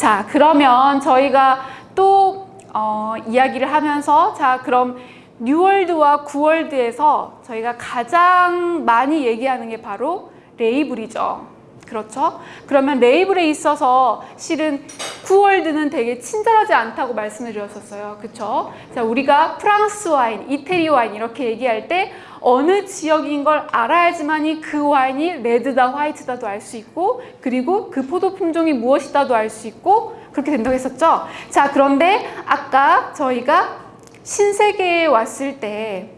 자, 그러면 저희가 또 어, 이야기를 하면서 자, 그럼 뉴월드와 구월드에서 저희가 가장 많이 얘기하는 게 바로 레이블이죠. 그렇죠? 그러면 레이블에 있어서 실은 구 World는 되게 친절하지 않다고 말씀을 드렸었어요. 그렇죠? 자, 우리가 프랑스 와인, 이태리 와인 이렇게 얘기할 때 어느 지역인 걸 알아야지만이 그 와인이 red다 white다도 알 수 있고 그리고 그 포도 품종이 무엇이다도 알 수 있고 그렇게 된다고 했었죠. 자, 그런데 아까 저희가 신세계에 왔을 때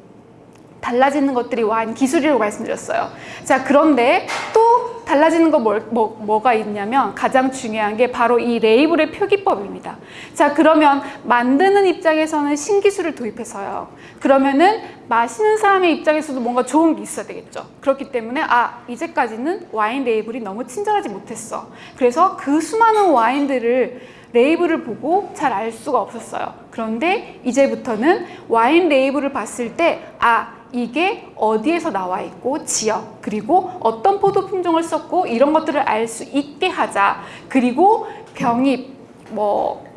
달라지는 것들이 와인 기술이라고 말씀드렸어요. 자, 그런데 또 달라지는 거 뭐, 뭐, 뭐가 있냐면 가장 중요한 게 바로 이 레이블의 표기법입니다. 자, 그러면 만드는 입장에서는 신기술을 도입해서요. 그러면은 마시는 사람의 입장에서도 뭔가 좋은 게 있어야 되겠죠. 그렇기 때문에 아, 이제까지는 와인 레이블이 너무 친절하지 못했어. 그래서 그 수많은 와인들을 레이블을 보고 잘 알 수가 없었어요. 그런데 이제부터는 와인 레이블을 봤을 때 아, 이게 어디에서 나와 있고 지역 그리고 어떤 포도 품종을 썼고 이런 것들을 알 수 있게 하자. 그리고 병입 뭐 어,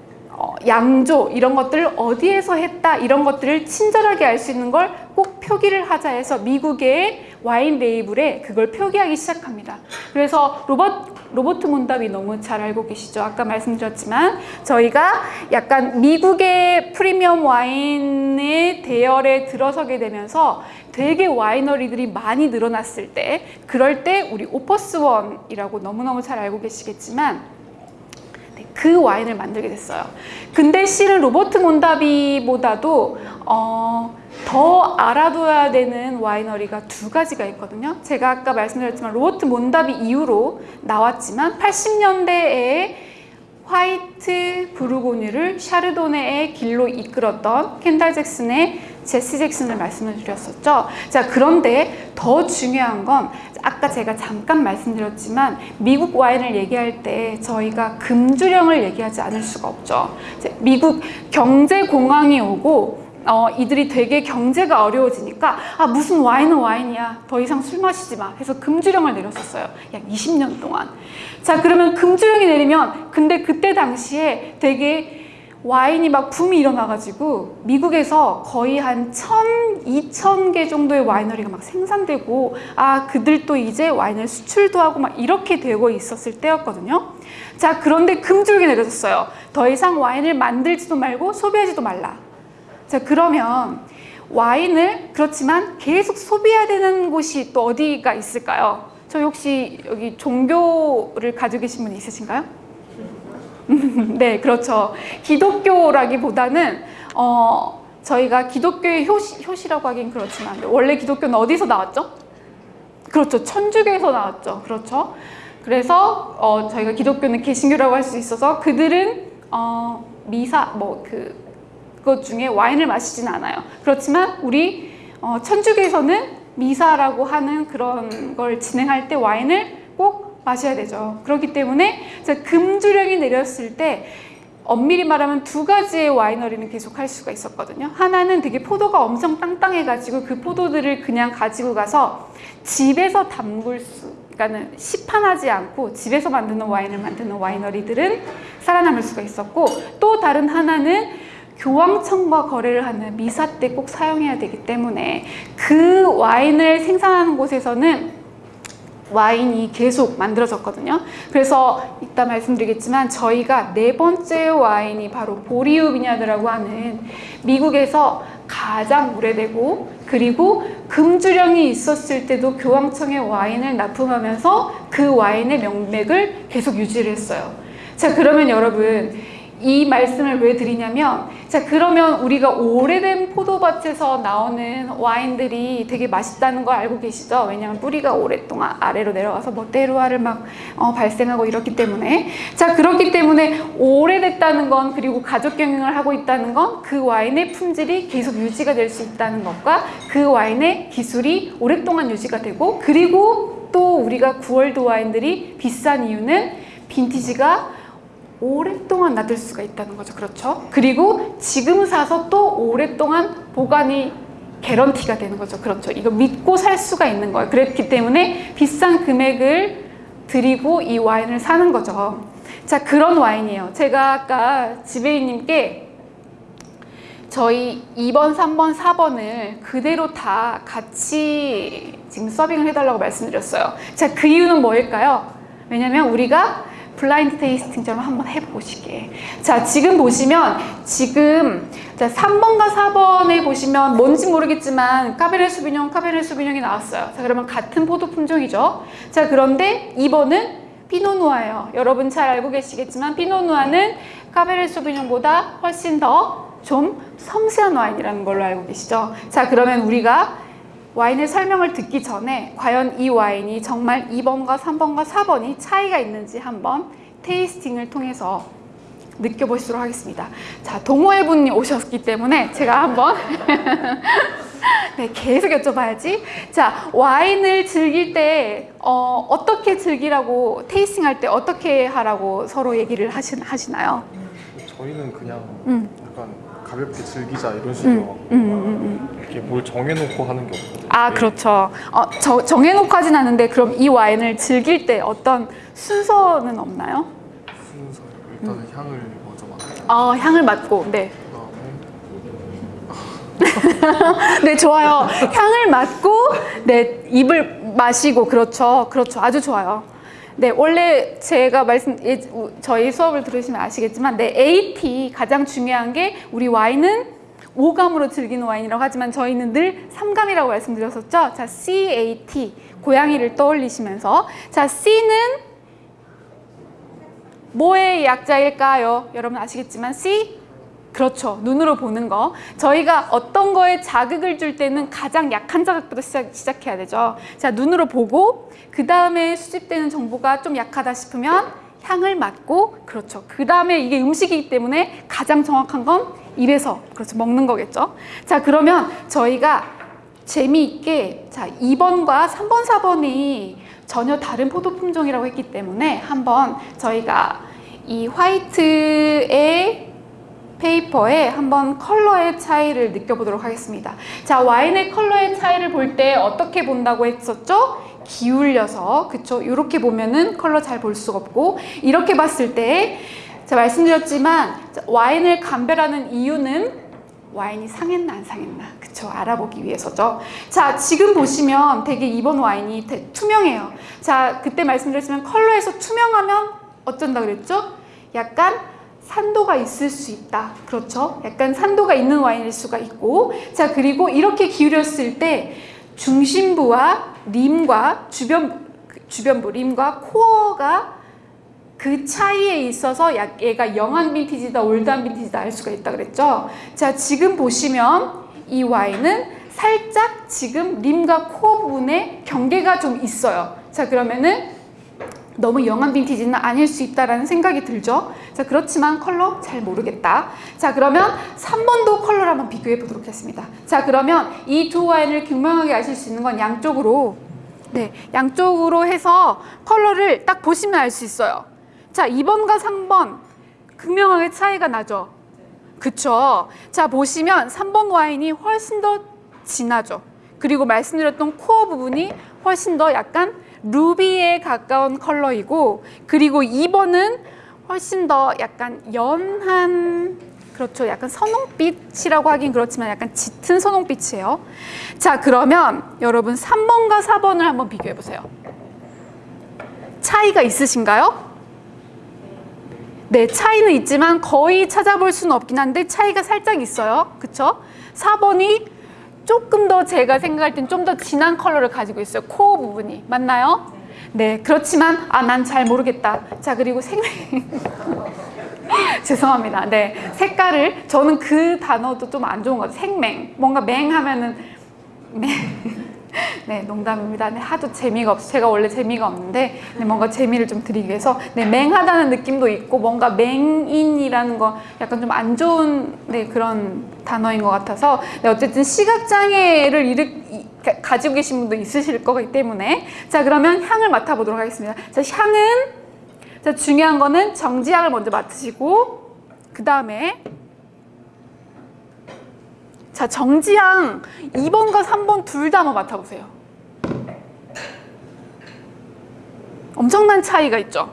양조 이런 것들을 어디에서 했다 이런 것들을 친절하게 알 수 있는 걸 꼭 표기를 하자 해서 미국의 와인 레이블에 그걸 표기하기 시작합니다. 그래서 로버트 로버트 몬다비 너무 잘 알고 계시죠. 아까 말씀드렸지만 저희가 약간 미국의 프리미엄 와인의 대열에 들어서게 되면서 되게 winery들이 많이 늘어났을 때 그럴 때 우리 오퍼스원이라고 너무너무 잘 알고 계시겠지만 네, 그 와인을 만들게 됐어요. 근데 실은 로버트 몬다비보다도 어, 더 알아둬야 되는 winery가 두 가지가 있거든요. 제가 아까 말씀드렸지만 로버트 몬다비 이후로 나왔지만 80년대에 화이트 부르고뉴를 샤르도네의 길로 이끌었던 켄달 잭슨의 제시 잭슨을 말씀을 드렸었죠. 자, 그런데 더 중요한 건 아까 제가 잠깐 말씀드렸지만 미국 와인을 얘기할 때 저희가 금주령을 얘기하지 않을 수가 없죠. 미국 경제공황이 오고 어, 이들이 되게 경제가 어려워지니까 아 무슨 와인은 와인이야 더 이상 술 마시지 마 해서 금주령을 내렸었어요 약 20년 동안 자 그러면 금주령이 내리면 근데 그때 당시에 되게 와인이 막 붐이 일어나가지고 미국에서 거의 한 천, 이천 개 정도의 와이너리가 막 생산되고 아 그들도 이제 와인을 수출도 하고 막 이렇게 되고 있었을 때였거든요 자 그런데 금주령이 내려졌어요 더 이상 와인을 만들지도 말고 소비하지도 말라 자 그러면 와인을 그렇지만 계속 소비해야 되는 곳이 또 어디가 있을까요? 저 혹시 여기 종교를 가지고 계신 분 있으신가요? 네 그렇죠 기독교라기보다는 어, 저희가 기독교의 효시, 효시라고 하긴 그렇지만 원래 기독교는 어디서 나왔죠? 그렇죠 천주교에서 나왔죠 그렇죠 그래서 어, 저희가 기독교는 개신교라고 할 수 있어서 그들은 어, 미사 뭐그 것 중에 와인을 마시진 않아요. 그렇지만 우리 어, 천주교에서는 미사라고 하는 그런 걸 진행할 때 와인을 꼭 마셔야 되죠. 그렇기 때문에 금주령이 내렸을 때 엄밀히 말하면 두 가지의 와이너리는 계속 할 수가 있었거든요. 하나는 되게 포도가 엄청 땅땅해가지고 그 포도들을 그냥 가지고 가서 집에서 담글 수, 그러니까는 시판하지 않고 집에서 만드는 와인을 만드는 와이너리들은 살아남을 수가 있었고 또 다른 하나는 교황청과 거래를 하는 미사 때 꼭 사용해야 되기 때문에 그 와인을 생산하는 곳에서는 와인이 계속 만들어졌거든요. 그래서 이따 말씀드리겠지만 저희가 네 번째 와인이 바로 보리우 비냐드라고 하는 미국에서 가장 오래되고 그리고 금주령이 있었을 때도 교황청에 와인을 납품하면서 그 와인의 명맥을 계속 유지를 했어요. 자 그러면 여러분 이 말씀을 왜 드리냐면 자 그러면 우리가 오래된 포도밭에서 나오는 와인들이 되게 맛있다는 거 알고 계시죠? 왜냐하면 뿌리가 오랫동안 아래로 내려가서 뭐 때루아를 막 어, 발생하고 이렇기 때문에 자 그렇기 때문에 오래됐다는 건 그리고 가족 경영을 하고 있다는 건 그 와인의 품질이 계속 유지가 될 수 있다는 것과 그 와인의 기술이 오랫동안 유지가 되고 그리고 또 우리가 구월드 와인들이 비싼 이유는 빈티지가 오랫동안 놔둘 수가 있다는 거죠. 그렇죠? 그리고 지금 사서 또 오랫동안 보관이 개런티가 되는 거죠. 그렇죠. 이거 믿고 살 수가 있는 거예요. 그랬기 때문에 비싼 금액을 드리고 이 와인을 사는 거죠. 자, 그런 와인이에요. 제가 아까 지배인님께 저희 2번, 3번, 4번을 그대로 다 같이 지금 서빙을 해달라고 말씀드렸어요. 자, 그 이유는 뭐일까요? 왜냐면 우리가 블라인드 테이스팅처럼 한번 해보시게. 자, 지금 보시면 지금 자, 3번과 4번에 보시면 뭔지 모르겠지만 카베르 수비뇽, 카베르 수비뇽이 나왔어요. 자, 그러면 같은 포도 품종이죠. 자, 그런데 2번은 피노누아예요. 여러분 잘 알고 계시겠지만 피노누아는 카베르 수비뇽보다 훨씬 더 좀 섬세한 와인이라는 걸로 알고 계시죠. 자, 그러면 우리가 와인의 설명을 듣기 전에 과연 이 와인이 정말 2번과 3번과 4번이 차이가 있는지 한번 테이스팅을 통해서 느껴보시도록 하겠습니다. 자, 동호회 분이 오셨기 때문에 제가 한번 네, 계속 여쭤봐야지. 자, 와인을 즐길 때 어, 어떻게 즐기라고 테이스팅 할 때 어떻게 하라고 서로 얘기를 하시, 하시나요? 저희는 그냥 음. 약간 가볍게 즐기자 이런 식으로 음, 음, 음, 음. 이렇게 뭘 정해놓고 하는 게 없거든요. 아, 네, 그렇죠. 어, 저, 정해놓고 하진 않은데 그럼 이 와인을 즐길 때 어떤 순서는 없나요? 순서 일단은 향을 먼저 맡고 어, 향을 맡고, 네. 그다음에 네, 좋아요. 향을 맡고, 네, 입을 마시고, 그렇죠. 그렇죠. 아주 좋아요. 네, 원래 제가 말씀, 저희 수업을 들으시면 아시겠지만, 네, AT 가장 중요한 게 우리 와인은 5감으로 즐기는 와인이라고 하지만 저희는 늘 3감이라고 말씀드렸었죠. 자, CAT, 고양이를 떠올리시면서. 자, C는 뭐의 약자일까요? 여러분 아시겠지만 C 그렇죠. 눈으로 보는 거. 저희가 어떤 거에 자극을 줄 때는 가장 약한 자극부터 시작, 시작해야 되죠. 자, 눈으로 보고 그 다음에 수집되는 정보가 좀 약하다 싶으면 향을 맡고 그렇죠. 그 다음에 이게 음식이기 때문에 가장 정확한 건 입에서 그렇죠. 먹는 거겠죠. 자, 그러면 저희가 재미있게 자 2번과 3번, 4번이 전혀 다른 포도 품종이라고 했기 때문에 한번 저희가 이 white의 paper에 한번 컬러의 차이를 느껴보도록 하겠습니다. 자 와인의 컬러의 차이를 볼 때 어떻게 본다고 했었죠? 기울여서 그쵸? 이렇게 보면은 컬러 잘 볼 수가 없고 이렇게 봤을 때 제가 말씀드렸지만 자, 와인을 감별하는 이유는 와인이 상했나 안 상했나? 그쵸? 알아보기 위해서죠. 자 지금 보시면 되게 이번 와인이 대- 투명해요. 자 그때 말씀드렸지만 컬러에서 투명하면 어쩐다 그랬죠? 약간 산도가 있을 수 있다. 그렇죠? 약간 산도가 있는 와인일 수가 있고. 자 그리고 이렇게 기울였을 때 중심부와 림과 주변 주변부 림과 코어가 그 차이에 있어서 약- 얘가 영한 빈티지다 올드한 빈티지다 알 수가 있다 그랬죠? 자 지금 보시면 이 와인은 살짝 지금 rim과 core 부분에 경계가 좀 있어요. 자 그러면은 너무 young한 빈티지는 아닐 수 있다라는 생각이 들죠? 자 그렇지만 컬러 잘 모르겠다. 자 그러면 3번도 컬러를 한번 비교해 보도록 하겠습니다. 자 그러면 이 두 와인을 극명하게 아실 수 있는 건 양쪽으로 네 양쪽으로 해서 컬러를 딱 보시면 알 수 있어요 자 2번과 3번 극명하게 차이가 나죠. 그쵸? 자 보시면 3번 와인이 훨씬 더 진하죠. 그리고 말씀드렸던 코어 부분이 훨씬 더 약간 루비에 가까운 컬러이고 그리고 2번은 훨씬 더 약간 연한 그렇죠. 약간 선홍빛이라고 하긴 그렇지만 약간 짙은 선홍빛이에요. 자 그러면 여러분 3번과 4번을 한번 비교해 보세요. 차이가 있으신가요? 네, 차이는 있지만 거의 찾아볼 수는 없긴 한데 차이가 살짝 있어요. 그쵸? 4번이 조금 더 제가 생각할 땐 좀 더 진한 컬러를 가지고 있어요. core 부분이. 맞나요? 네, 그렇지만 아, 난 잘 모르겠다. 자, 그리고 색맹 죄송합니다. 네, 색깔을 저는 그 단어도 좀 안 좋은 것 같아요. 색맹. 뭔가 맹 하면은 맹. 네, 농담입니다. 네, 하도 재미가 없어. 제가 원래 재미가 없는데 네, 뭔가 재미를 좀 드리기 위해서 네, 맹하다는 느낌도 있고 뭔가 맹인이라는 거 약간 좀 안 좋은 네, 그런 단어인 것 같아서 네, 어쨌든 시각 장애를 일으, 가지고 계신 분도 있으실 거기 때문에 자 그러면 향을 맡아보도록 하겠습니다. 자 향은 자 중요한 거는 정지향을 먼저 맡으시고 그 다음에 자, 정지향 2번과 3번 둘 다 한번 맡아보세요. 엄청난 차이가 있죠?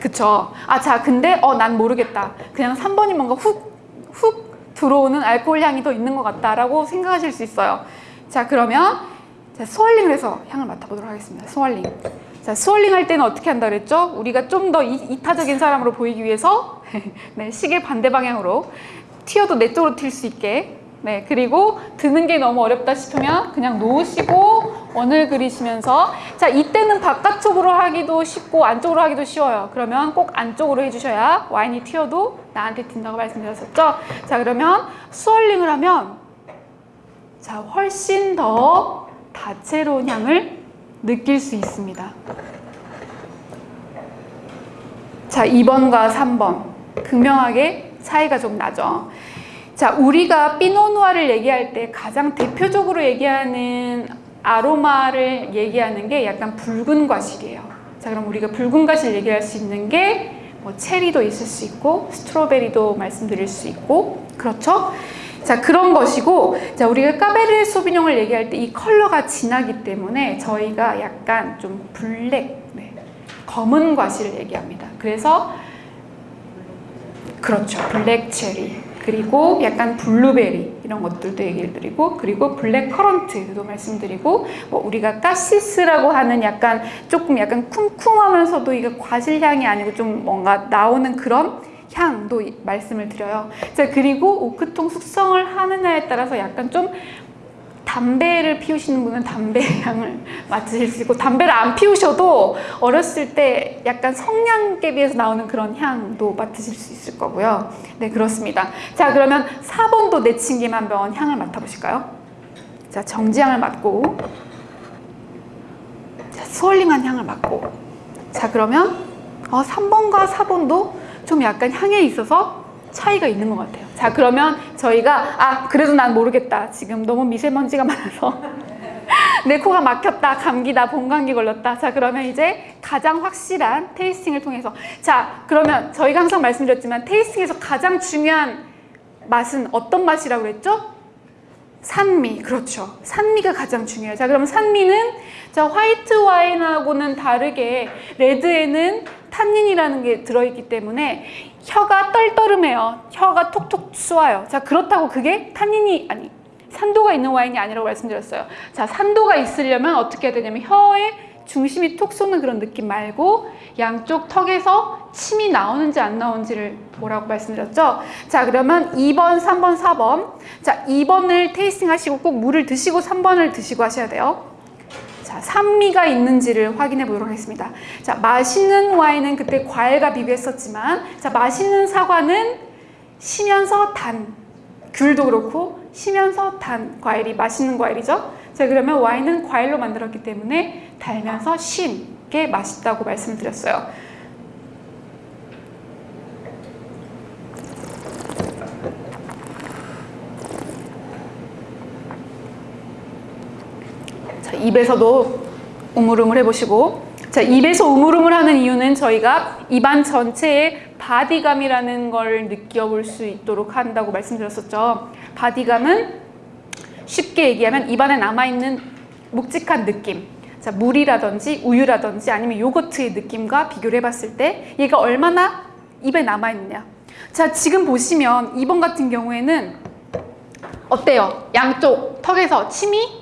그쵸. 아, 자, 근데, 어, 난 모르겠다. 그냥 3번이 뭔가 훅, 훅 들어오는 알코올 향이 더 있는 것 같다 라고 생각하실 수 있어요. 자, 그러면, 자, swirling을 해서 향을 맡아보도록 하겠습니다. swirling. 자, swirling 할 때는 어떻게 한다 그랬죠? 우리가 좀 더 이타적인 사람으로 보이기 위해서, 네, 시계 반대 방향으로 튀어도 내 쪽으로 튈 수 있게. 네, 그리고 드는 게 너무 어렵다 싶으면 그냥 놓으시고 원을 그리시면서 자, 이때는 바깥쪽으로 하기도 쉽고 안쪽으로 하기도 쉬워요. 그러면 꼭 안쪽으로 해주셔야 와인이 튀어도 나한테 튄다고 말씀드렸었죠. 자, 그러면 스월링을 하면 자, 훨씬 더 다채로운 향을 느낄 수 있습니다. 자, 2번과 3번. 극명하게 차이가 좀 나죠. 자, 우리가 피노누아를 얘기할 때 가장 대표적으로 얘기하는 아로마를 얘기하는 게 약간 붉은 과실이에요. 자, 그럼 우리가 붉은 과실 얘기할 수 있는 게 뭐 체리도 있을 수 있고 스트로베리도 말씀드릴 수 있고 그렇죠? 자, 그런 것이고 자, 우리가 까베르네 소비뇽을 얘기할 때 이 컬러가 진하기 때문에 저희가 약간 좀 black, 네, 검은 과실을 얘기합니다. 그래서 그렇죠. black cherry. 그리고 약간 블루베리 이런 것들도 얘기를 드리고 그리고 black currant도 말씀드리고 뭐 우리가 cassis라고 하는 약간 조금 약간 쿰쿰하면서도 이게 과실 향이 아니고 좀 뭔가 나오는 그런 향도 이- 말씀을 드려요. 자 그리고 오크통 숙성을 하느냐에 따라서 약간 좀 담배를 피우시는 분은 담배 향을 맡으실 수 있고 담배를 안 피우셔도 어렸을 때 약간 성냥개비에서 나오는 그런 향도 맡으실 수 있을 거고요. 네 그렇습니다. 자 그러면 4번도 내친김 한번 향을 맡아보실까요? 자 정지향을 맡고 자 스월링한 향을 맡고 자 그러면 어, 3번과 4번도 좀 약간 향에 있어서 차이가 있는 것 같아요. 자 그러면 저희가 아 그래도 난 모르겠다. 지금 너무 미세먼지가 많아서 내 코가 막혔다. 감기다. 봄감기 걸렸다. 자 그러면 이제 가장 확실한 테이스팅을 통해서 자 그러면 저희가 항상 말씀드렸지만 테이스팅에서 가장 중요한 맛은 어떤 맛이라고 그랬죠? 산미, 그렇죠. 산미가 가장 중요해요. 자, 그럼 산미는 자 화이트 와인하고는 다르게 레드에는 탄닌이라는 게 들어있기 때문에 혀가 떨떠름해요. 혀가 톡톡 쏘아요. 자, 그렇다고 그게 탄닌이 아니 산도가 있는 와인이 아니라고 말씀드렸어요. 자, 산도가 있으려면 어떻게 해야 되냐면 혀에 중심이 톡 쏘는 그런 느낌 말고 양쪽 턱에서 침이 나오는지 안 나오는지를 보라고 말씀드렸죠. 자, 그러면 2번, 3번, 4번. 자, 2번을 테이스팅 하시고 꼭 물을 드시고 3번을 드시고 하셔야 돼요. 자, 산미가 있는지를 확인해 보도록 하겠습니다. 자, 맛있는 와인은 그때 과일과 비교했었지만, 자, 맛있는 사과는 시면서 단, 귤도 그렇고 시면서 단 과일이 맛있는 과일이죠. 자, 그러면 와인은 과일로 만들었기 때문에 달면서 신게 맛있다고 말씀드렸어요. 입에서도 우물우물 해보시고 자, 입에서 우물우물 하는 이유는 저희가 입안 전체에 바디감이라는 걸 느껴볼 수 있도록 한다고 말씀드렸었죠. 바디감은 쉽게 얘기하면 입안에 남아있는 묵직한 느낌. 자, 물이라든지 우유라든지 아니면 요거트의 느낌과 비교를 해봤을 때 얘가 얼마나 입에 남아있느냐. 자, 지금 보시면 2번 같은 경우에는 어때요? 양쪽 턱에서 침이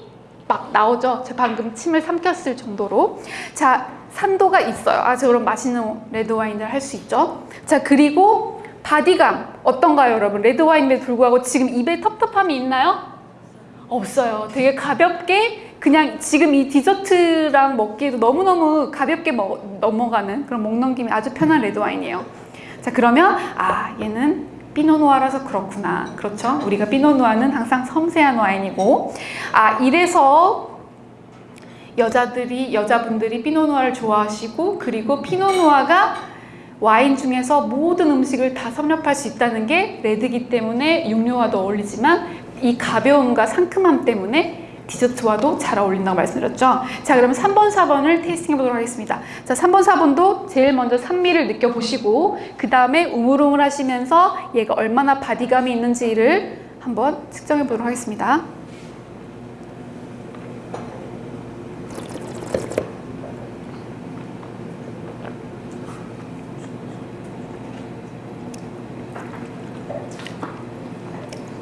막 나오죠. 제가 방금 침을 삼켰을 정도로. 자, 산도가 있어요. 아, 저 그럼 맛있는 레드 와인을 할 수 있죠. 자, 그리고 바디감 어떤가요, 여러분? 레드 와인에도 불구하고 지금 입에 텁텁함이 있나요? 없어요. 되게 가볍게 그냥 지금 이 디저트랑 먹기에도 너무너무 가볍게 먹, 넘어가는 그런 목 넘김이 아주 편한 레드 와인이에요. 자, 그러면 아, 얘는 피노누아라서 그렇구나. 그렇죠? 우리가 피노누아는 항상 섬세한 와인이고 아, 이래서 여자들이 여자분들이 피노누아를 좋아하시고 그리고 피노누아가 와인 중에서 모든 음식을 다 섭렵할 수 있다는 게 red기 때문에 육류와도 어울리지만 이 가벼움과 상큼함 때문에 디저트와도 잘 어울린다고 말씀드렸죠. 자, 그러면 3번, 4번을 tasting 해보도록 하겠습니다. 자, 3번, 4번도 제일 먼저 산미를 느껴보시고 그 다음에 우물우물 하시면서 얘가 얼마나 바디감이 있는지를 한번 측정해 보도록 하겠습니다.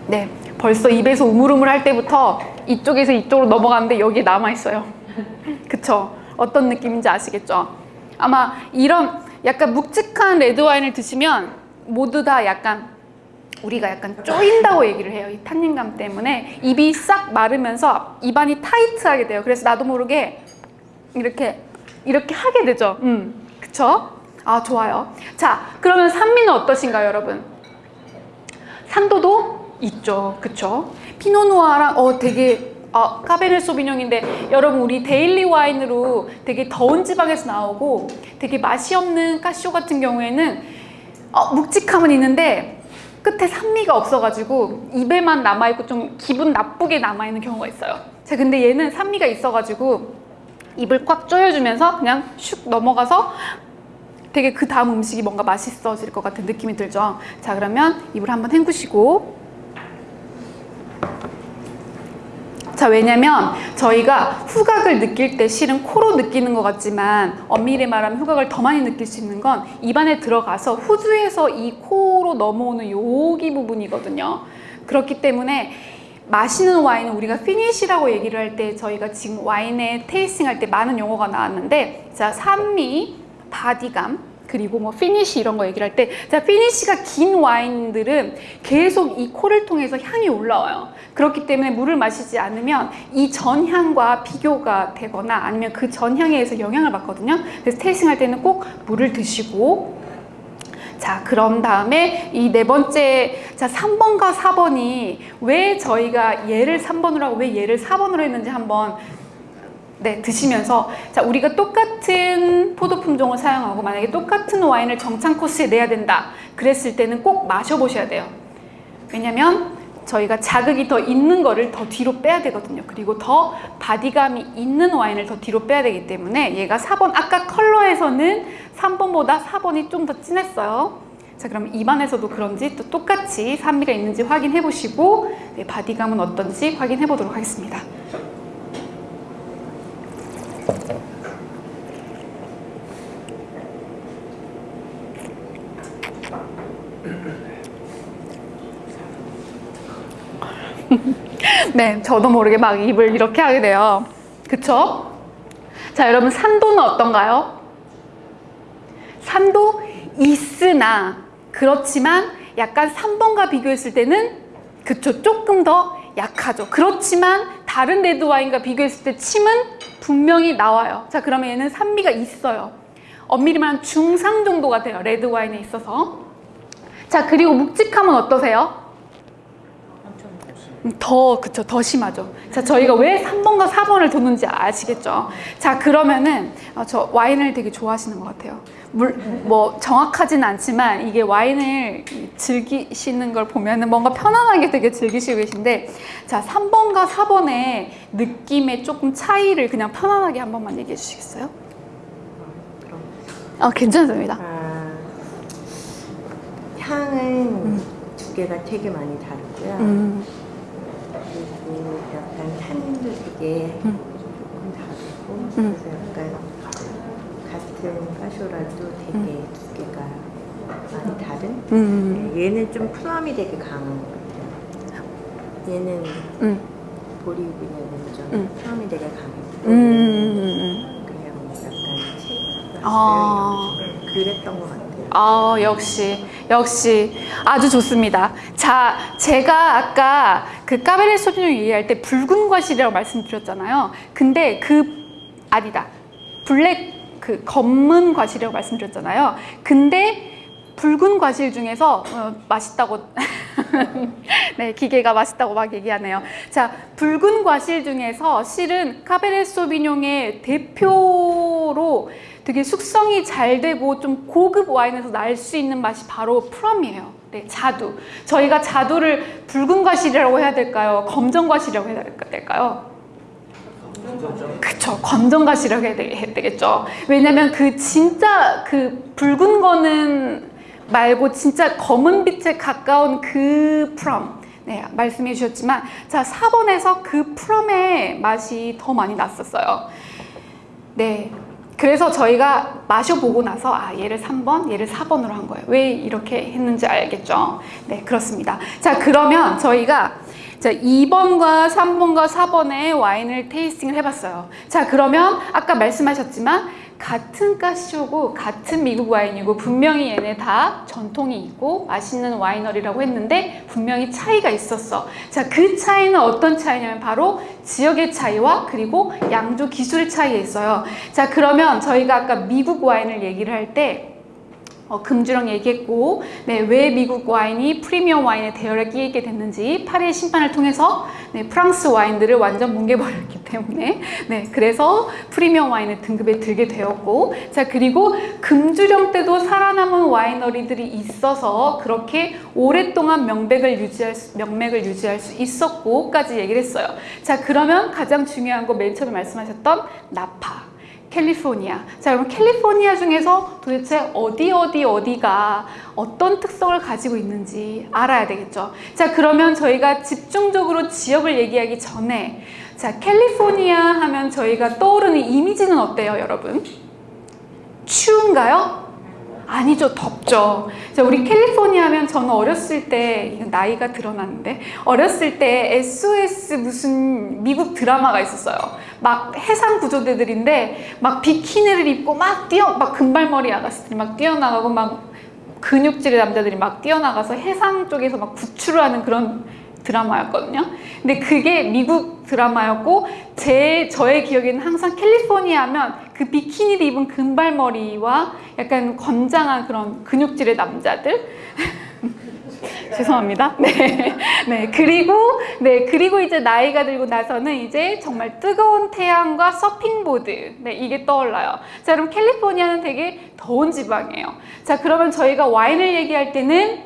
네, 벌써 입에서 우물우물 할 때부터 이쪽에서 이쪽으로 넘어가는데 여기에 남아 있어요. 그쵸? 어떤 느낌인지 아시겠죠? 아마 이런 약간 묵직한 레드 와인을 드시면 모두 다 약간 우리가 약간 쪼인다고 얘기를 해요. 이 탄닌감 때문에 입이 싹 마르면서 입안이 타이트하게 돼요. 그래서 나도 모르게 이렇게 이렇게 하게 되죠. 음, 그쵸? 아 좋아요. 자, 그러면 산미는 어떠신가요, 여러분? 산도도 있죠, 그쵸? 피노누아랑 어 되게 아, 카베르네 소비뇽인데 여러분 우리 daily 와인으로 되게 더운 지방에서 나오고 되게 맛이 없는 까쇼 같은 경우에는 어, 묵직함은 있는데 끝에 산미가 없어가지고 입에만 남아있고 좀 기분 나쁘게 남아있는 경우가 있어요. 자, 근데 얘는 산미가 있어가지고 입을 꽉 조여주면서 그냥 슉 넘어가서 되게 그 다음 음식이 뭔가 맛있어질 것 같은 느낌이 들죠. 자, 그러면 입을 한번 헹구시고 자 왜냐면 저희가 후각을 느낄 때 실은 코로 느끼는 것 같지만 엄밀히 말하면 후각을 더 많이 느낄 수 있는 건 입안에 들어가서 후두에서 이 코로 넘어오는 여기 부분이거든요. 그렇기 때문에 마시는 와인은 우리가 피니시라고 얘기를 할 때 저희가 지금 와인에 tasting 할 때 많은 용어가 나왔는데 자 산미, 바디감 그리고 뭐 피니시 이런 거 얘기를 할 때 자 피니시가 긴 와인들은 계속 이 코를 통해서 향이 올라와요. 그렇기 때문에 물을 마시지 않으면 이 전향과 비교가 되거나 아니면 그 전향에 의해서 영향을 받거든요. 그래서 tasting 할 때는 꼭 물을 드시고. 자 그런 다음에 이 네 번째 자 3번과 4번이 왜 저희가 얘를 3번으로 하고 왜 얘를 4번으로 했는지 한번 네, 드시면서. 자 우리가 똑같은 포도 품종을 사용하고 만약에 똑같은 와인을 정찬 코스에 내야 된다. 그랬을 때는 꼭 마셔보셔야 돼요. 왜냐면 저희가 자극이 더 있는 거를 더 뒤로 빼야 되거든요. 그리고 더 바디감이 있는 와인을 더 뒤로 빼야 되기 때문에 얘가 4번 아까 컬러에서는 3번보다 4번이 좀 더 진했어요. 자 그럼 입안에서도 그런지 또 똑같이 산미가 있는지 확인해 보시고 네, 바디감은 어떤지 확인해 보도록 하겠습니다 네, 저도 모르게 막 입을 이렇게 하게 돼요. 그쵸? 자, 여러분, 산도는 어떤가요? 산도 있으나, 그렇지만 약간 3번과 비교했을 때는, 그쵸, 조금 더 약하죠. 그렇지만 다른 레드 와인과 비교했을 때 침은 분명히 나와요. 자, 그러면 얘는 산미가 있어요. 엄밀히 말하면 중상 정도가 돼요. 레드 와인에 있어서. 자, 그리고 묵직함은 어떠세요? 더 그쵸 더 심하죠. 자 저희가 왜 3번과 4번을 뒀는지 아시겠죠? 자 그러면은 어, 저 와인을 되게 좋아하시는 것 같아요. 물 뭐 정확하진 않지만 이게 와인을 즐기시는 걸 보면은 뭔가 편안하게 되게 즐기시고 계신데 자 3번과 4번의 느낌의 조금 차이를 그냥 편안하게 한 번만 얘기해 주시겠어요? 아 괜찮습니다. 아, 향은 두 개가 되게 많이 다르고요. 음, 약간 탄닌도 되게 음. 조금 다르고 음. 그래서 약간 같은 파쇼라도 되게 두 개가 많이 다른. 음, 네, 얘는 좀 플럼이 되게 강한 것 같아요. 얘는 음, 보리비냐는 좀 음. plum이 되게 강했고 음, 음. 그냥 약간 책 아. 그랬던 것 같아요. 아 역시 역시 아주 좋습니다. 자 제가 아까 그 까베르네 소비뇽 얘기할 때 붉은 과실이라고 말씀드렸잖아요. 근데 그 아니다 black 그 검은 과실이라고 말씀드렸잖아요. 근데 붉은 과실 중에서 어, 맛있다고 네 기계가 맛있다고 막 얘기하네요. 자 붉은 과실 중에서 실은 카베르 소비뇽의 대표로 되게 숙성이 잘 되고 좀 고급 와인에서 날 수 있는 맛이 바로 프럼이에요. 네, 자두. 저희가 자두를 붉은 과실이라고 해야 될까요? 검정 과실이라고 해야 될까요? 그쵸 검정 과실이라고 해야 되겠죠 왜냐면 그 진짜 그 붉은 거는 말고 진짜 검은 빛에 가까운 그 프롬 네 말씀해 주셨지만 자 4번에서 그 프롬의 맛이 더 많이 났었어요 네 그래서 저희가 마셔보고 나서 아 얘를 3번, 얘를 4번으로 한 거예요. 왜 이렇게 했는지 알겠죠? 네, 그렇습니다. 자, 그러면 저희가 자, 2번과 3번과 4번의 와인을 테이스팅을 해봤어요. 자, 그러면 아까 말씀하셨지만 같은 가시오고 같은 미국 와인이고 분명히 얘네 다 전통이 있고 맛있는 와이너리라고 했는데 분명히 차이가 있었어. 자, 그 차이는 어떤 차이냐면 바로 지역의 차이와 그리고 양조 기술의 차이에 있어요. 자, 그러면 저희가 아까 미국 와인을 얘기를 할때 어, 금주랑 얘기했고 네, 왜 미국 와인이 프리미엄 와인의 대열에 끼게 됐는지 파리의 심판을 통해서 네, 프랑스 와인들을 완전 뭉개버렸기 때문에 네, 그래서 프리미엄 와인의 등급에 들게 되었고 자 그리고 금주령 때도 살아남은 와이너리들이 있어서 그렇게 오랫동안 명백을 유지할 수, 명맥을 유지할 수 있었고까지 얘기를 했어요. 자 그러면 가장 중요한 거 맨 처음에 말씀하셨던 나파 캘리포니아. 자, 그럼 캘리포니아 중에서 도대체 어디 어디 어디가 어떤 특성을 가지고 있는지 알아야 되겠죠. 자, 그러면 저희가 집중적으로 지역을 얘기하기 전에 자, 캘리포니아 하면 저희가 떠오르는 이미지는 어때요, 여러분? 추운가요? 아니죠, 덥죠. 자, 우리 캘리포니아 하면 저는 어렸을 때, 나이가 드러났는데, 어렸을 때 SOS 무슨 미국 드라마가 있었어요. 막 해상 구조대들인데, 막 비키니를 입고 막 뛰어, 막 금발머리 아가씨들이 막 뛰어나가고, 막 근육질의 남자들이 막 뛰어나가서 해상 쪽에서 막 구출을 하는 그런 드라마였거든요. 근데 그게 미국 드라마였고 제 저의 기억에는 항상 캘리포니아 하면 그 비키니를 입은 금발머리와 약간 건장한 그런 근육질의 남자들 죄송합니다. 네. 네. 그리고, 네. 그리고 이제 나이가 들고 나서는 이제 정말 뜨거운 태양과 서핑보드. 네. 이게 떠올라요. 자, 그럼 캘리포니아는 되게 더운 지방이에요. 자, 그러면 저희가 와인을 얘기할 때는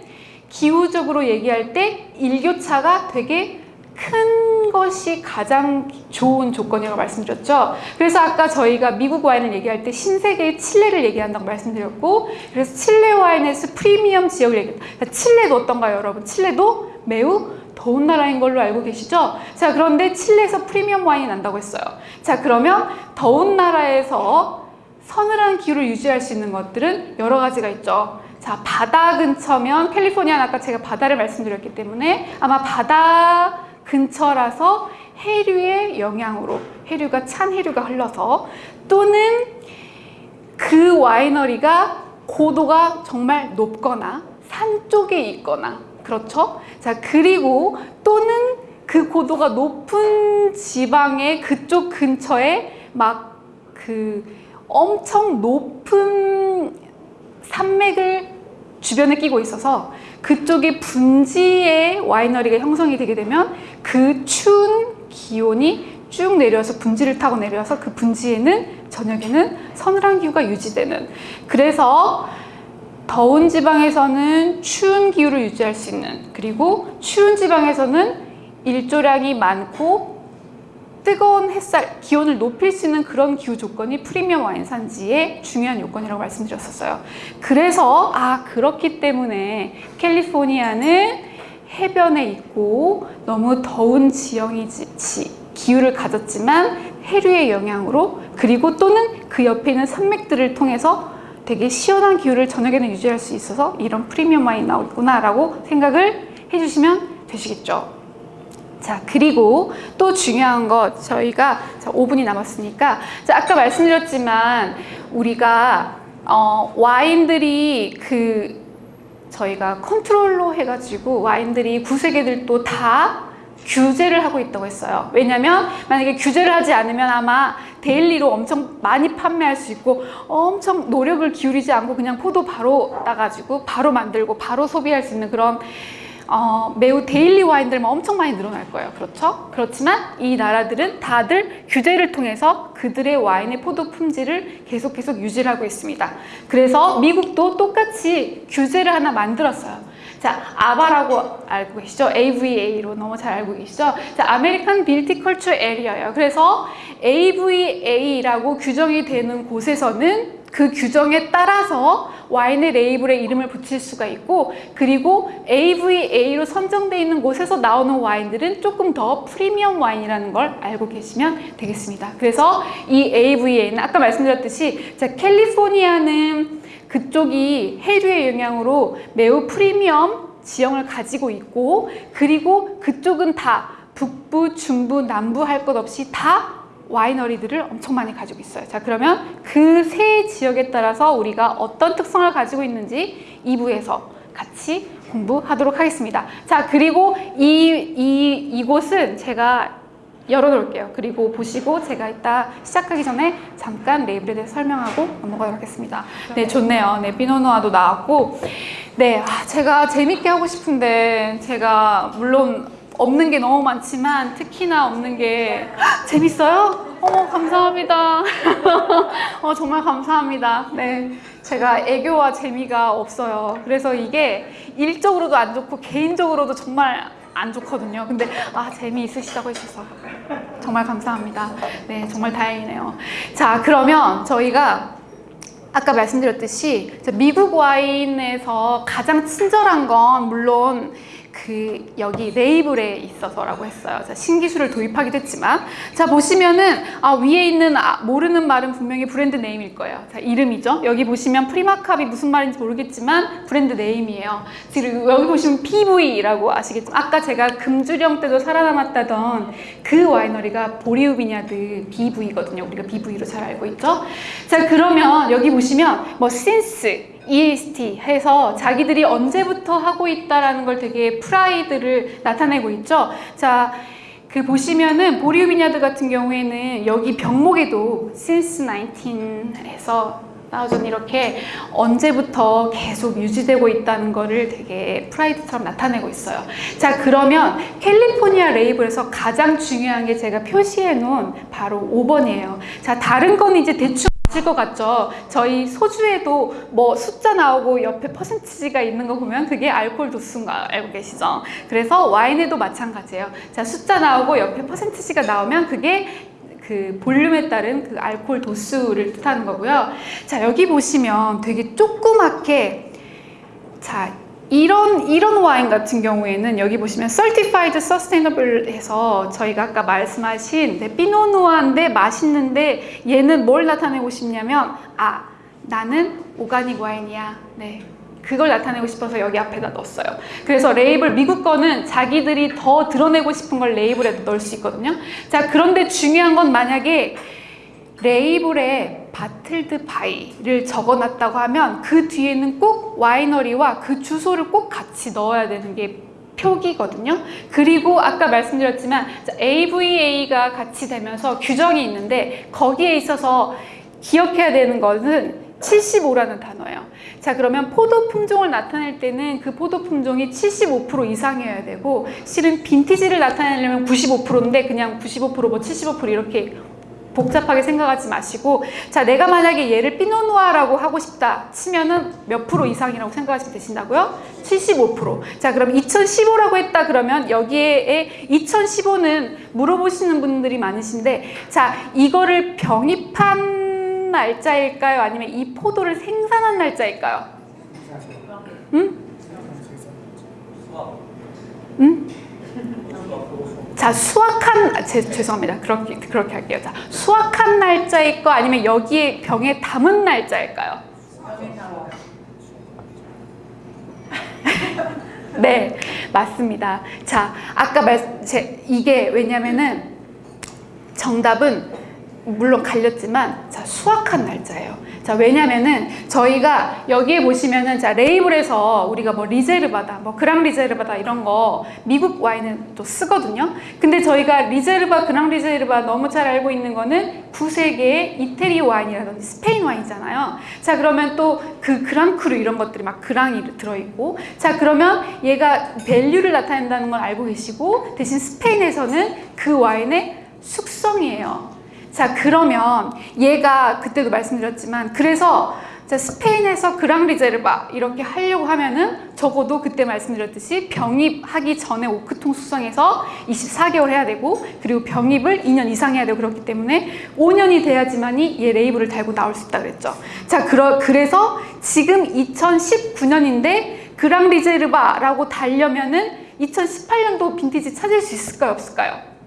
기후적으로 얘기할 때 일교차가 되게 큰 것이 가장 좋은 조건이라고 말씀드렸죠. 그래서 아까 저희가 미국 와인을 얘기할 때 신세계의 칠레를 얘기한다고 말씀드렸고, 그래서 칠레 와인에서 프리미엄 지역을 얘기했다. 칠레도 어떤가요, 여러분? 칠레도 매우 더운 나라인 걸로 알고 계시죠? 자, 그런데 칠레에서 프리미엄 와인이 난다고 했어요. 자, 그러면 더운 나라에서 서늘한 기후를 유지할 수 있는 것들은 여러 가지가 있죠. 자, 바다 근처면 캘리포니아는 아까 제가 바다를 말씀드렸기 때문에 아마 바다 근처라서 해류의 영향으로 해류가 찬 해류가 흘러서 또는 그 와이너리가 고도가 정말 높거나 산 쪽에 있거나 그렇죠? 자 그리고 또는 그 고도가 높은 지방의 그쪽 근처에 막 그 엄청 높은 산맥을 주변에 끼고 있어서 그쪽에 분지의 와이너리가 형성이 되게 되면 그 추운 기온이 쭉 내려서 분지를 타고 내려서 그 분지에는 저녁에는 서늘한 기후가 유지되는 그래서 더운 지방에서는 추운 기후를 유지할 수 있는 그리고 추운 지방에서는 일조량이 많고 뜨거운 햇살, 기온을 높일 수 있는 그런 기후 조건이 프리미엄 와인 산지의 중요한 요건이라고 말씀드렸었어요. 그래서 아 그렇기 때문에 캘리포니아는 해변에 있고 너무 더운 지형이 지 기후를 가졌지만 해류의 영향으로 그리고 또는 그 옆에 있는 산맥들을 통해서 되게 시원한 기후를 저녁에는 유지할 수 있어서 이런 프리미엄 와인이 나오구나 라고 생각을 해주시면 되시겠죠. 자 그리고 또 중요한 것 저희가 자, 5분이 남았으니까 자, 아까 말씀드렸지만 우리가 어, 와인들이 그 저희가 컨트롤로 해가지고 와인들이 구세계들도 다 규제를 하고 있다고 했어요. 왜냐면 만약에 규제를 하지 않으면 아마 daily로 엄청 많이 판매할 수 있고 엄청 노력을 기울이지 않고 그냥 포도 바로 따가지고 바로 만들고 바로 소비할 수 있는 그런 어, 매우 daily 와인들만 엄청 많이 늘어날 거예요. 그렇죠? 그렇지만 이 나라들은 다들 규제를 통해서 그들의 와인의 포도 품질을 계속 계속 유지를 하고 있습니다. 그래서 미국도 똑같이 규제를 하나 만들었어요. 자, AVA라고 알고 계시죠? AVA로 너무 잘 알고 계시죠? 자, American Viticultural Area예요. 그래서 AVA라고 규정이 되는 곳에서는 그 규정에 따라서 와인의 레이블에 이름을 붙일 수가 있고 그리고 AVA로 선정되어 있는 곳에서 나오는 와인들은 조금 더 프리미엄 와인이라는 걸 알고 계시면 되겠습니다. 그래서 이 AVA는 아까 말씀드렸듯이 자, 캘리포니아는 그쪽이 해류의 영향으로 매우 프리미엄 지형을 가지고 있고 그리고 그쪽은 다 북부, 중부, 남부 할 것 없이 다 와이너리들을 엄청 많이 가지고 있어요. 자, 그러면 그 세 지역에 따라서 우리가 어떤 특성을 가지고 있는지 2부에서 같이 공부하도록 하겠습니다. 자, 그리고 이, 이, 이곳은 제가 열어놓을게요. 그리고 보시고 제가 이따 시작하기 전에 잠깐 레이블에 대해서 설명하고 넘어가도록 하겠습니다. 네, 좋네요. 네, 비노누아도 나왔고. 네, 아, 제가 재밌게 하고 싶은데 제가 물론 없는 게 너무 많지만 특히나 없는 게 재밌어요? 어머 감사합니다. 어 정말 감사합니다. 네, 제가 애교와 재미가 없어요. 그래서 이게 일적으로도 안 좋고 개인적으로도 정말 안 좋거든요. 근데 아 재미 있으시다고 해주셔서 정말 감사합니다. 네, 정말 다행이네요. 자, 그러면 저희가 아까 말씀드렸듯이 자, 미국 와인에서 가장 친절한 건 물론 그 여기 레이블에 있어서라고 했어요. 자, 신기술을 도입하기도 했지만 자 보시면은 아, 위에 있는 아, 모르는 말은 분명히 brand name일 거예요. 자 이름이죠. 여기 보시면 프리마캅이 무슨 말인지 모르겠지만 brand name이에요. 지금 여기 보시면 BV라고 아시겠지만 아까 제가 금주령 때도 살아남았다던 그 와이너리가 Beaulieu Vineyard BV거든요. 우리가 BV로 잘 알고 있죠. 자 그러면 여기 보시면 뭐 since EST 해서 자기들이 언제부터 하고 있다라는 걸 되게 프라이드를 나타내고 있죠. 자, 그 보시면은 Beaulieu Vineyard 같은 경우에는 여기 병목에도 since 19에서 나오전 이렇게 언제부터 계속 유지되고 있다는 거를 되게 프라이드처럼 나타내고 있어요. 자, 그러면 캘리포니아 레이블에서 가장 중요한 게 제가 표시해 놓은 바로 5번이에요. 자, 다른 건 이제 대충 아실 것 같죠? 저희 소주에도 뭐 숫자 나오고 옆에 퍼센티지가 있는 거 보면 그게 알코올 도수인 거 알고 계시죠? 그래서 와인에도 마찬가지예요. 자, 숫자 나오고 옆에 퍼센티지가 나오면 그게 그 볼륨에 따른 그 알코올 도수를 뜻하는 거고요. 자, 여기 보시면 되게 조그맣게 자, 이런 이런 와인 같은 경우에는 여기 보시면 Certified Sustainable 해서 저희가 아까 말씀하신 네, 피노누아인데 맛있는데 얘는 뭘 나타내고 싶냐면 아 나는 오가닉 와인이야. 네 그걸 나타내고 싶어서 여기 앞에다 넣었어요. 그래서 레이블 미국 거는 자기들이 더 드러내고 싶은 걸 레이블에 넣을 수 있거든요. 자 그런데 중요한 건 만약에 레이블에 bottled by를 적어놨다고 하면 그 뒤에는 꼭 와이너리와 그 주소를 꼭 같이 넣어야 되는 게 표기거든요. 그리고 아까 말씀드렸지만 AVA가 같이 되면서 규정이 있는데 거기에 있어서 기억해야 되는 것은 75라는 단어예요. 자 그러면 포도 품종을 나타낼 때는 그 포도 품종이 75% 이상이어야 되고 실은 빈티지를 나타내려면 95%인데 그냥 95%뭐 75% 이렇게 복잡하게 생각하지 마시고 자 내가 만약에 얘를 피노누아라고 하고 싶다 치면은 몇 프로 이상이라고 생각하시면 되신다고요? 75%자 그럼 2015라고 했다 그러면 여기에 2015는 물어보시는 분들이 많으신데 자 이거를 병입한 날짜일까요? 아니면 이 포도를 생산한 날짜일까요? 응? 응? 자 수확한 아, 제, 죄송합니다. 그렇게 그렇게 할게요. 자 수확한 날짜일 거 아니면 여기에 병에 담은 날짜일까요? 네 맞습니다. 자 아까 말 제, 이게 왜냐면은 정답은 물론 갈렸지만 자 수확한 날짜예요. 자 왜냐면은 저희가 여기에 보시면은 자 레이블에서 우리가 뭐 리제르바다 뭐 그랑 리제르바다 이런 거 미국 와인은 또 쓰거든요. 근데 저희가 Reserva Gran Reserva 너무 잘 알고 있는 거는 구세계의 이태리 와인이라든지 스페인 와인이잖아요. 자 그러면 또 그 Grand Cru 이런 것들이 막 Grand이 들어있고 자 그러면 얘가 value를 나타낸다는 걸 알고 계시고 대신 스페인에서는 그 와인의 숙성이에요 자 그러면 얘가 그때도 말씀드렸지만 그래서 자, 스페인에서 Gran Reserva 이렇게 하려고 하면은 적어도 그때 말씀드렸듯이 병입하기 전에 오크통 숙성에서 24개월 해야 되고 그리고 병입을 2년 이상 해야 되고 그렇기 때문에 5년이 돼야지만이 얘 레이블을 달고 나올 수 있다 그랬죠. 자, 그러, 그래서 지금 2019년인데 그랑리제르바라고 달려면은 2018년도 빈티지 찾을 수 있을까요? 없을까요?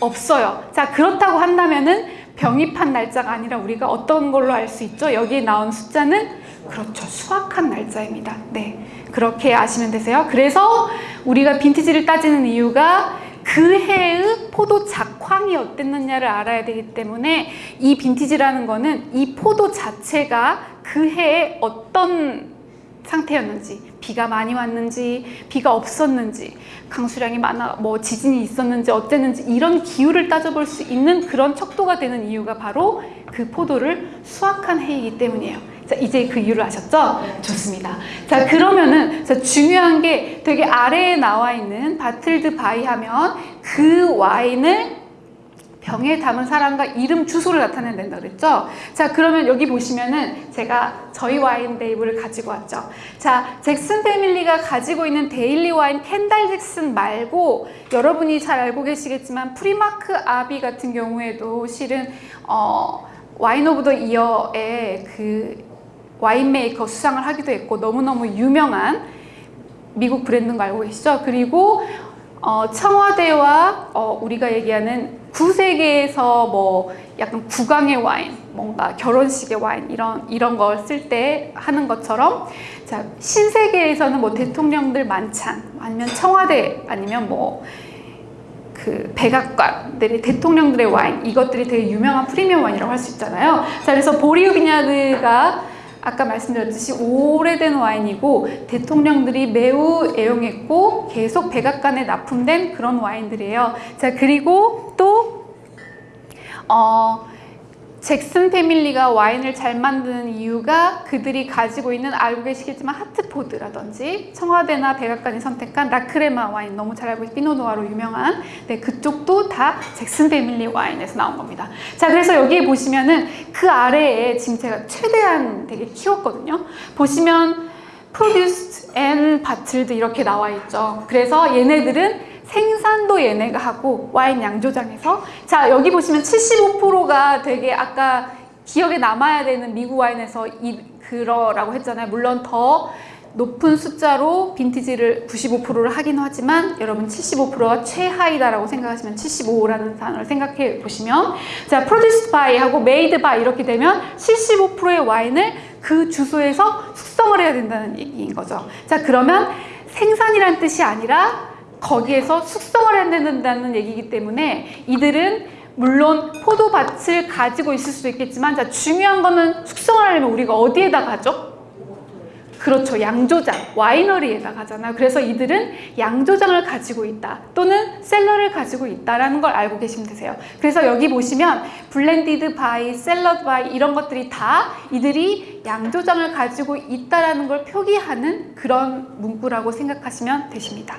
없어요. 자, 그렇다고 한다면은 병입한 날짜가 아니라 우리가 어떤 걸로 알 수 있죠? 여기에 나온 숫자는 그렇죠. 수확한 날짜입니다. 네. 그렇게 아시면 되세요. 그래서 우리가 빈티지를 따지는 이유가 그 해의 포도 작황이 어땠느냐를 알아야 되기 때문에 이 빈티지라는 거는 이 포도 자체가 그 해에 어떤 상태였는지 비가 많이 왔는지 비가 없었는지 강수량이 많아 뭐 지진이 있었는지 어땠는지 이런 기후를 따져볼 수 있는 그런 척도가 되는 이유가 바로 그 포도를 수확한 해이기 때문이에요. 자 이제 그 이유를 아셨죠? 좋습니다. 자 그러면은 자, 중요한 게 되게 아래에 나와 있는 bottled by 하면 그 와인을 병에 담은 사람과 이름 주소를 나타내야 된다 그랬죠? 자 그러면 여기 보시면은 제가 저희 와인 레이블을 가지고 왔죠. 자 잭슨 패밀리가 가지고 있는 daily 와인 캔달 잭슨 말고 여러분이 잘 알고 계시겠지만 프리마크 아비 같은 경우에도 실은 어, Wine of the Year의 그 winemaker 수상을 하기도 했고 너무너무 유명한 미국 브랜드인 거 알고 계시죠? 그리고 어, 청와대와 어, 우리가 얘기하는 구세계에서 뭐 약간 국왕의 와인, 뭔가 결혼식의 와인 이런 이런 걸 쓸 때 하는 것처럼 자 신세계에서는 뭐 대통령들 만찬 아니면 청와대 아니면 뭐 그 백악관들의 대통령들의 와인 이것들이 되게 유명한 프리미엄 와인이라고 할 수 있잖아요. 자 그래서 보리오 비냐드가 아까 말씀드렸듯이 오래된 와인이고 대통령들이 매우 애용했고 계속 백악관에 납품된 그런 와인들이에요. 자 그리고 또 어, 잭슨 패밀리가 와인을 잘 만드는 이유가 그들이 가지고 있는 알고 계시겠지만 하트포드라든지 청와대나 백악관이 선택한 라크레마 와인 너무 잘 알고 있는 피노누아로 유명한 네 그쪽도 다 잭슨 패밀리 와인에서 나온 겁니다. 자 그래서 여기에 보시면은 그 아래에 지금 제가 최대한 되게 키웠거든요. 보시면 produced and bottled 이렇게 나와 있죠. 그래서 얘네들은 생산도 얘네가 하고 와인 양조장에서 자 여기 보시면 75%가 되게 아까 기억에 남아야 되는 미국 와인에서 이 그러라고 했잖아요. 물론 더 높은 숫자로 빈티지를 95%를 하긴 하지만 여러분 75%가 최하이다라고 생각하시면 75라는 단어를 생각해 보시면 자 produced by 하고 made by 이렇게 되면 75%의 와인을 그 주소에서 숙성을 해야 된다는 얘기인 거죠. 자 그러면 생산이란 뜻이 아니라 거기에서 숙성을 해야 된다는 얘기이기 때문에 이들은 물론 포도밭을 가지고 있을 수도 있겠지만 자 중요한 거는 숙성을 하려면 우리가 어디에다 가죠? 그렇죠. 양조장, 와이너리에다 가잖아요. 그래서 이들은 양조장을 가지고 있다. 또는 셀러를 가지고 있다라는 걸 알고 계시면 되세요. 그래서 여기 보시면 Blended by, Cellared by 이런 것들이 다 이들이 양조장을 가지고 있다라는 걸 표기하는 그런 문구라고 생각하시면 되십니다.